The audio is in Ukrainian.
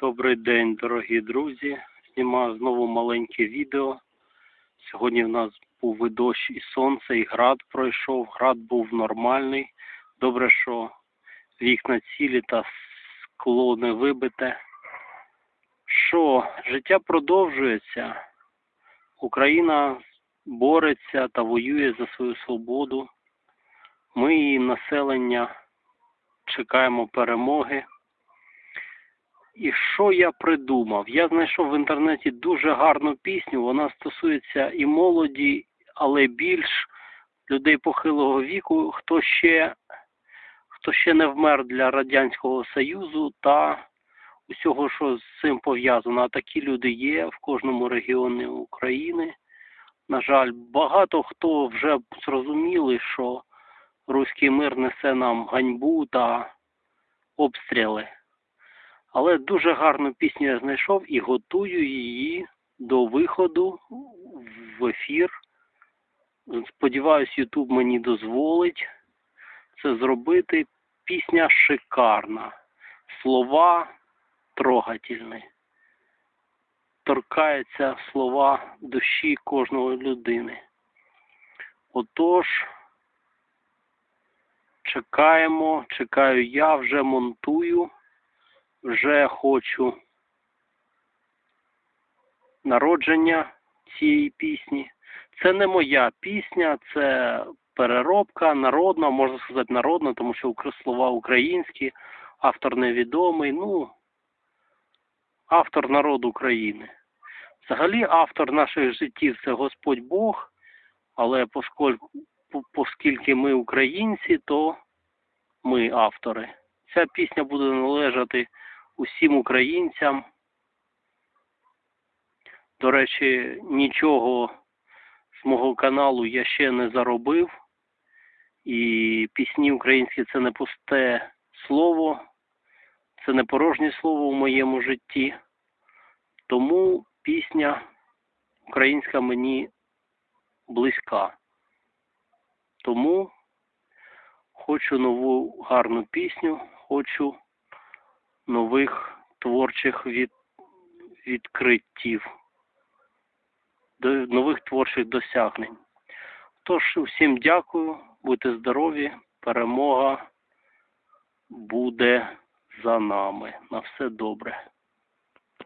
Добрий день, дорогі друзі. Знімаю знову маленьке відео. Сьогодні в нас був і дощ, і сонце, і град пройшов. Град був нормальний. Добре, що вікна цілі та скло не вибите. Що, життя продовжується. Україна бореться та воює за свою свободу. Ми, її населення, чекаємо перемоги. І що я придумав? Я знайшов в інтернеті дуже гарну пісню. Вона стосується і молоді, але більш людей похилого віку, хто ще, хто ще не вмер для Радянського Союзу та усього, що з цим пов'язано. А такі люди є в кожному регіоні України. На жаль, багато хто вже зрозуміли, що руський мир несе нам ганьбу та обстріли. Але дуже гарну пісню я знайшов і готую її до виходу в ефір. Сподіваюсь, Ютуб мені дозволить це зробити. Пісня шикарна. Слова трогательні. Торкаються слова душі кожної людини. Отож, чекаємо, чекаю я, вже монтую вже хочу народження цієї пісні. Це не моя пісня, це переробка народна, можна сказати народна, тому що слова українські, автор невідомий, ну, автор народу України. Взагалі автор наших життів це Господь Бог, але оскільки ми українці, то ми автори. Ця пісня буде належати усім українцям. До речі, нічого з мого каналу я ще не заробив. І пісні українські це не пусте слово, це не порожнє слово в моєму житті. Тому пісня українська мені близька. Тому хочу нову гарну пісню, хочу нових творчих від, відкриттів, до нових творчих досягнень. Тож, всім дякую, будьте здорові, перемога буде за нами. На все добре.